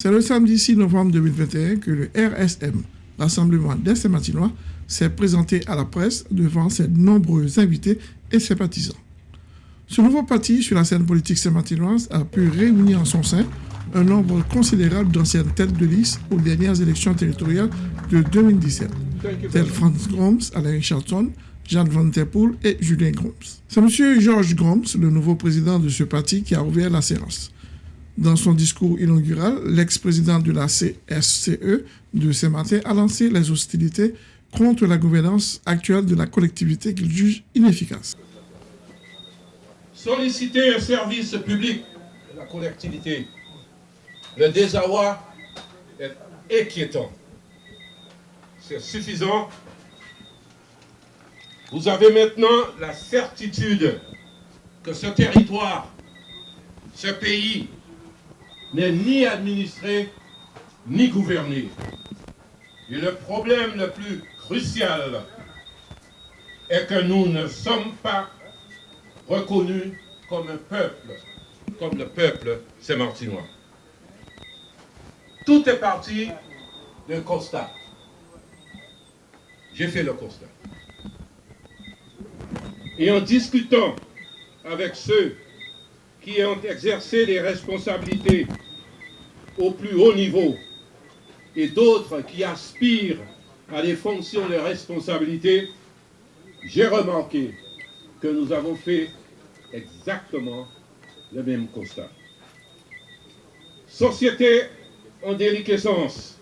C'est le samedi 6 novembre 2021 que le RSM, Rassemblement des Saint-Martinois, s'est présenté à la presse devant ses nombreux invités et sympathisants. Ce nouveau parti sur la scène politique saint-martinoise a pu réunir en son sein un nombre considérable d'anciennes têtes de liste aux dernières élections territoriales de 2017, tels Franz Groms, Alain Charlton, Jeanne Van Terpoel et Julien Groms. C'est M. Georges Groms, le nouveau président de ce parti, qui a ouvert la séance. Dans son discours inaugural, l'ex-président de la CSCE de Saint-Martin a lancé les hostilités contre la gouvernance actuelle de la collectivité qu'il juge inefficace. Solliciter un service public de la collectivité, le désarroi est inquiétant. C'est suffisant. Vous avez maintenant la certitude que ce territoire, ce pays, n'est ni administré ni gouverné. Et le problème le plus crucial est que nous ne sommes pas reconnus comme un peuple, comme le peuple saint-martinois. Tout est parti d'un constat. J'ai fait le constat. Et en discutant avec ceux qui ont exercé des responsabilités au plus haut niveau et d'autres qui aspirent à des fonctions de responsabilité, j'ai remarqué que nous avons fait exactement le même constat. Société en déliquescence,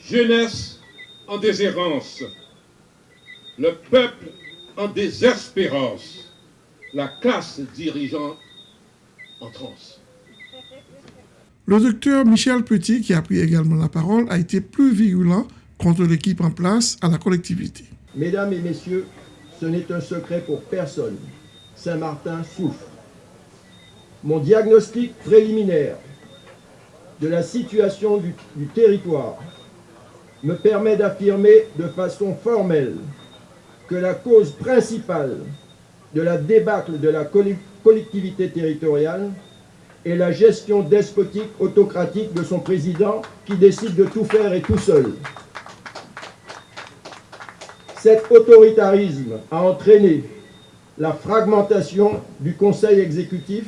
jeunesse en déshérence, le peuple en désespérance, la classe dirigeante en transe. Le docteur Michel Petit, qui a pris également la parole, a été plus virulent contre l'équipe en place à la collectivité. Mesdames et messieurs, ce n'est un secret pour personne. Saint-Martin souffre. Mon diagnostic préliminaire de la situation du, du territoire me permet d'affirmer de façon formelle que la cause principale de la débâcle de la collectivité territoriale est la gestion despotique, autocratique de son président qui décide de tout faire et tout seul. Cet autoritarisme a entraîné la fragmentation du conseil exécutif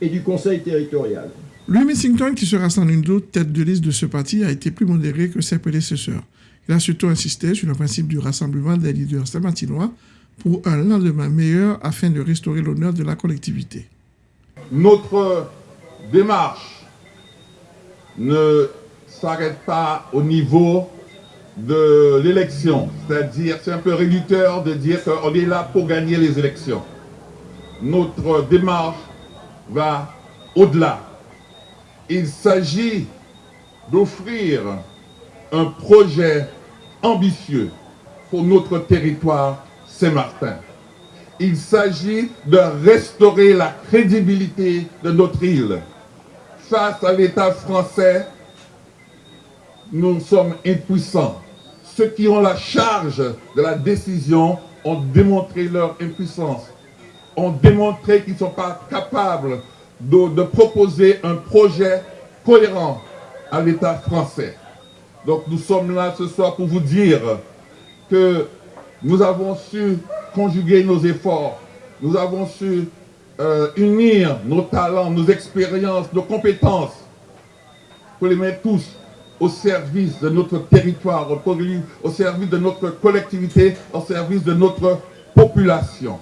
et du conseil territorial. Louis Messington, qui sera sans une doute tête de liste de ce parti, a été plus modéré que ses prédécesseurs. Il a surtout insisté sur le principe du rassemblement des leaders saint-martinois pour un lendemain meilleur afin de restaurer l'honneur de la collectivité. Notre démarche ne s'arrête pas au niveau de l'élection. C'est-à-dire, c'est un peu réducteur de dire qu'on est là pour gagner les élections. Notre démarche va au-delà. Il s'agit d'offrir un projet ambitieux pour notre territoire Saint-Martin. Il s'agit de restaurer la crédibilité de notre île. Face à l'État français, nous sommes impuissants. Ceux qui ont la charge de la décision ont démontré leur impuissance, ont démontré qu'ils ne sont pas capables de, de proposer un projet cohérent à l'État français. Donc nous sommes là ce soir pour vous dire que nous avons su conjuguer nos efforts, nous avons su euh, unir nos talents, nos expériences, nos compétences, pour les mettre tous au service de notre territoire, au service de notre collectivité, au service de notre population.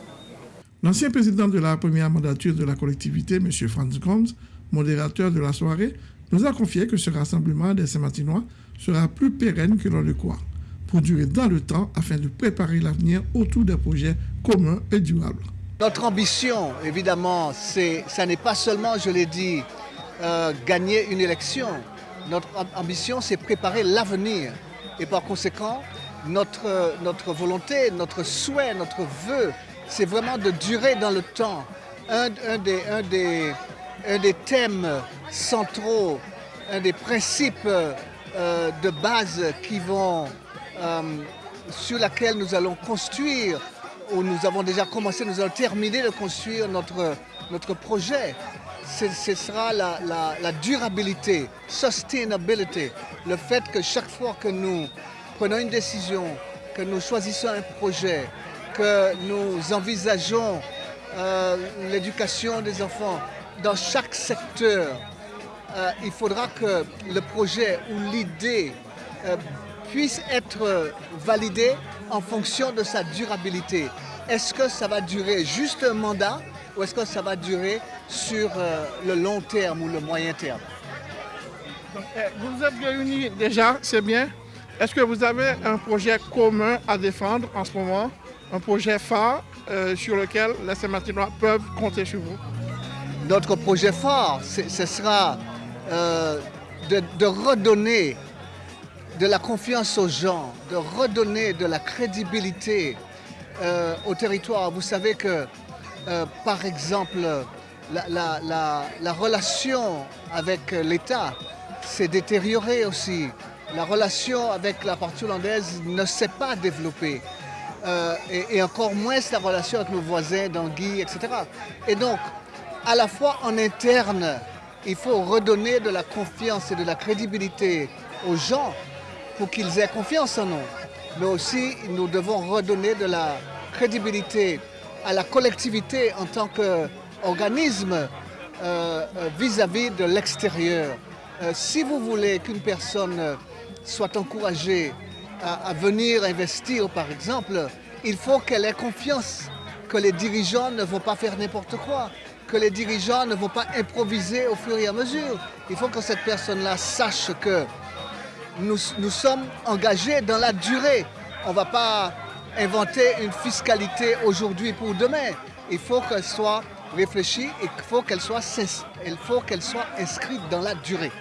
L'ancien président de la première mandature de la collectivité, M. Franz Gomes, modérateur de la soirée, nous a confié que ce rassemblement des Saint-Martinois sera plus pérenne que l'on le croit, pour durer dans le temps afin de préparer l'avenir autour des projets communs et durables. Notre ambition, évidemment, ça n'est pas seulement, je l'ai dit, euh, gagner une élection. Notre ambition, c'est préparer l'avenir. Et par conséquent, notre, notre volonté, notre souhait, notre vœu, c'est vraiment de durer dans le temps. Un, des, un, des, un des thèmes centraux, un des principes euh, de base qui vont, euh, sur laquelle nous allons construire, ou nous avons déjà commencé, nous allons terminer de construire notre, projet, ce sera la, la, durabilité, sustainability, le fait que chaque fois que nous prenons une décision, que nous choisissons un projet, que nous envisageons euh, l'éducation des enfants dans chaque secteur, euh, il faudra que le projet ou l'idée puisse être validé en fonction de sa durabilité. Est-ce que ça va durer juste un mandat ou est-ce que ça va durer sur euh, le long terme ou le moyen terme? Eh, Vous vous êtes réunis déjà, c'est bien. Est-ce que vous avez un projet commun à défendre en ce moment? Un projet phare euh, sur lequel les Saint-Martinois peuvent compter sur vous? Notre projet phare, ce sera euh, de, redonner de la confiance aux gens, de redonner de la crédibilité au territoire. Vous savez que euh, par exemple, la, relation avec l'État s'est détériorée aussi. La relation avec la partie hollandaise ne s'est pas développée. Euh, et, encore moins la relation avec nos voisins d'Anguille, etc. Et donc, à la fois en interne, il faut redonner de la confiance et de la crédibilité aux gens pour qu'ils aient confiance en nous. Mais aussi, nous devons redonner de la crédibilité à la collectivité en tant qu'organisme euh, euh, vis-à-vis de l'extérieur. Euh, si vous voulez qu'une personne soit encouragée à, venir investir, par exemple, il faut qu'elle ait confiance que les dirigeants ne vont pas faire n'importe quoi, que les dirigeants ne vont pas improviser au fur et à mesure. Il faut que cette personne-là sache que nous, sommes engagés dans la durée. On ne va pas inventer une fiscalité aujourd'hui pour demain. Il faut qu'elle soit réfléchie et il faut il faut qu'elle soit inscrite dans la durée.